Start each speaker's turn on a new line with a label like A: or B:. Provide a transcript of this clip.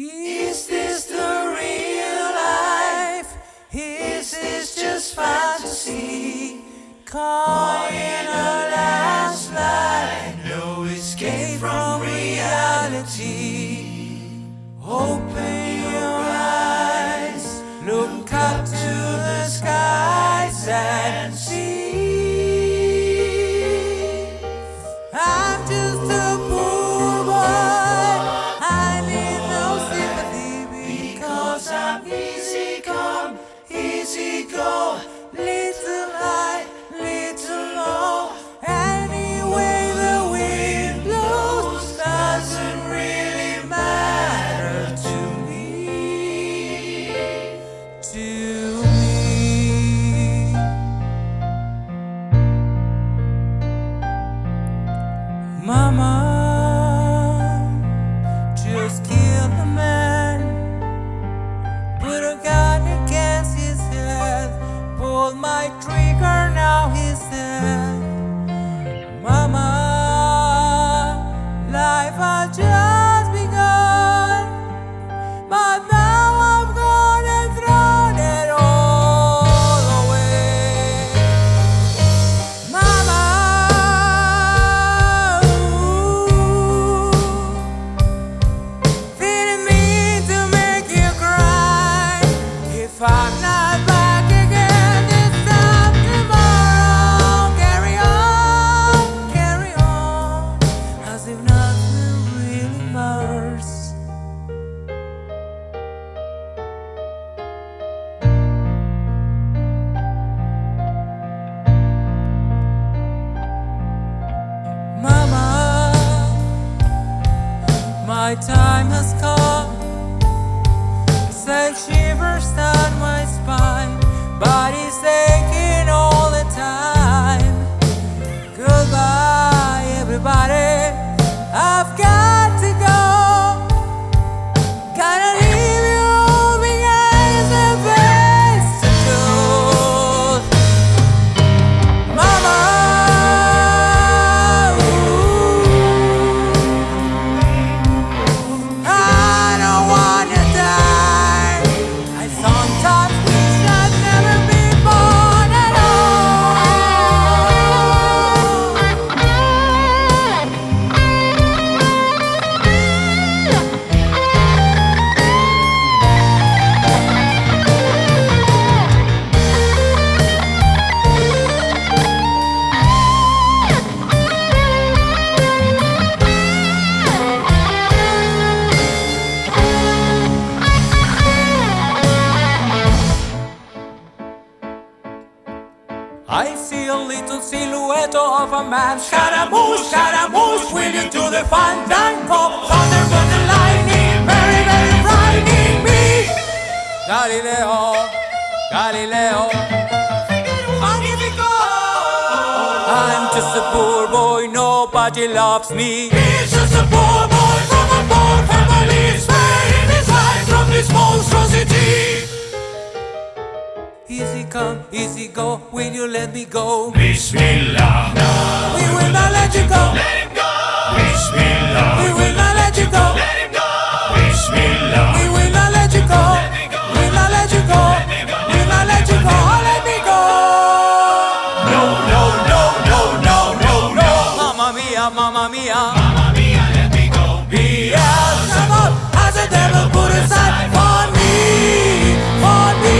A: Is this the real life? Is this just fantasy? Caught in a landslide, no escape from reality. Open your eyes, look up to the skies and see. Easy my time has come. Send shivers down my spine, body's little silhouette of a man. Scaramouche, Scaramouche, will you do the fandango? Thunderbolt and lightning, very, very frightening me. Galileo, Galileo, Magnifico. I'm just a poor boy, nobody loves me. He's just a poor boy from a poor family, sparing his life from this monstrosity. Come, easy go, will you let me go?
B: Bismillah,
A: We will not let you go.
B: let him go. Bismillah,
A: We will not let you go.
B: let him go. Bismillah,
A: We will not let you go. We will not let you go. We will not let you go. Oh, let me go.
B: no, no, no, no, no, no, no.
A: Mamma mia, mamma mia.
B: Mamma mia, let me go.
A: Beelzebub has a devil put aside for me, for me,